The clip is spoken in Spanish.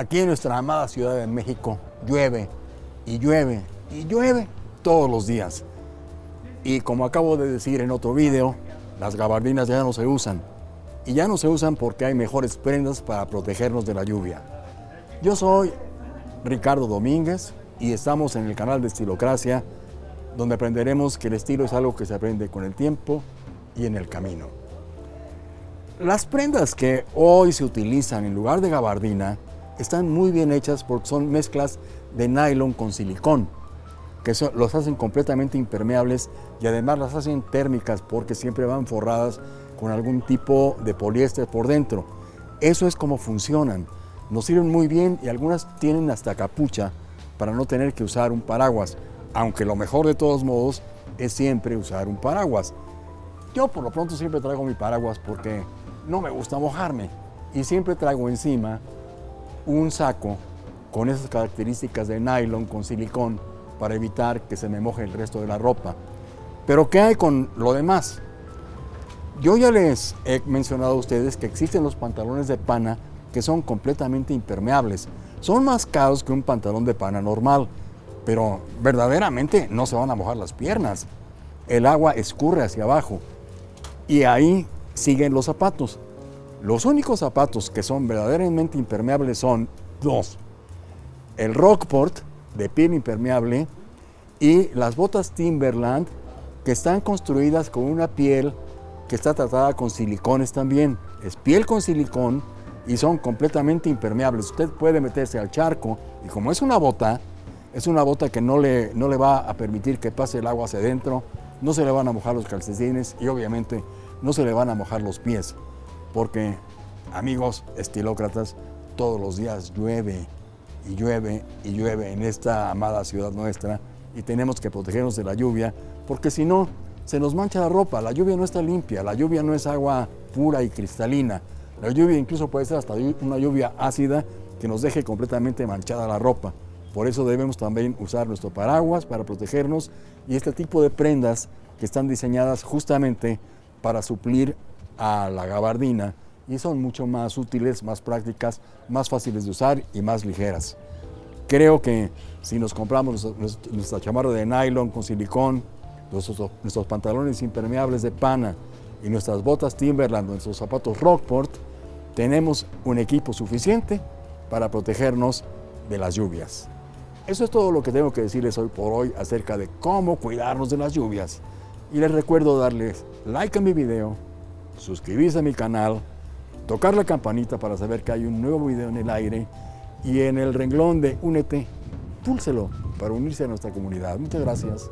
Aquí en nuestra amada Ciudad de México llueve y llueve y llueve todos los días. Y como acabo de decir en otro video, las gabardinas ya no se usan. Y ya no se usan porque hay mejores prendas para protegernos de la lluvia. Yo soy Ricardo Domínguez y estamos en el canal de Estilocracia, donde aprenderemos que el estilo es algo que se aprende con el tiempo y en el camino. Las prendas que hoy se utilizan en lugar de gabardina están muy bien hechas porque son mezclas de nylon con silicón, que los hacen completamente impermeables y además las hacen térmicas porque siempre van forradas con algún tipo de poliéster por dentro. Eso es como funcionan. Nos sirven muy bien y algunas tienen hasta capucha para no tener que usar un paraguas, aunque lo mejor de todos modos es siempre usar un paraguas. Yo por lo pronto siempre traigo mi paraguas porque no me gusta mojarme y siempre traigo encima un saco con esas características de nylon con silicón para evitar que se me moje el resto de la ropa. Pero ¿qué hay con lo demás? Yo ya les he mencionado a ustedes que existen los pantalones de pana que son completamente impermeables. Son más caros que un pantalón de pana normal, pero verdaderamente no se van a mojar las piernas. El agua escurre hacia abajo y ahí siguen los zapatos. Los únicos zapatos que son verdaderamente impermeables son dos. El Rockport de piel impermeable y las botas Timberland que están construidas con una piel que está tratada con silicones también. Es piel con silicón y son completamente impermeables. Usted puede meterse al charco y como es una bota, es una bota que no le, no le va a permitir que pase el agua hacia adentro, no se le van a mojar los calcetines y obviamente no se le van a mojar los pies porque, amigos estilócratas, todos los días llueve y llueve y llueve en esta amada ciudad nuestra y tenemos que protegernos de la lluvia porque si no, se nos mancha la ropa. La lluvia no está limpia, la lluvia no es agua pura y cristalina. La lluvia incluso puede ser hasta una lluvia ácida que nos deje completamente manchada la ropa. Por eso debemos también usar nuestro paraguas para protegernos y este tipo de prendas que están diseñadas justamente para suplir a la gabardina y son mucho más útiles, más prácticas, más fáciles de usar y más ligeras. Creo que si nos compramos nuestra chamarra de nylon con silicón, nuestros, nuestros pantalones impermeables de pana y nuestras botas Timberland, nuestros zapatos Rockport, tenemos un equipo suficiente para protegernos de las lluvias. Eso es todo lo que tengo que decirles hoy por hoy acerca de cómo cuidarnos de las lluvias. Y les recuerdo darles like a mi video, suscribirse a mi canal, tocar la campanita para saber que hay un nuevo video en el aire y en el renglón de Únete, púlselo para unirse a nuestra comunidad. Muchas gracias.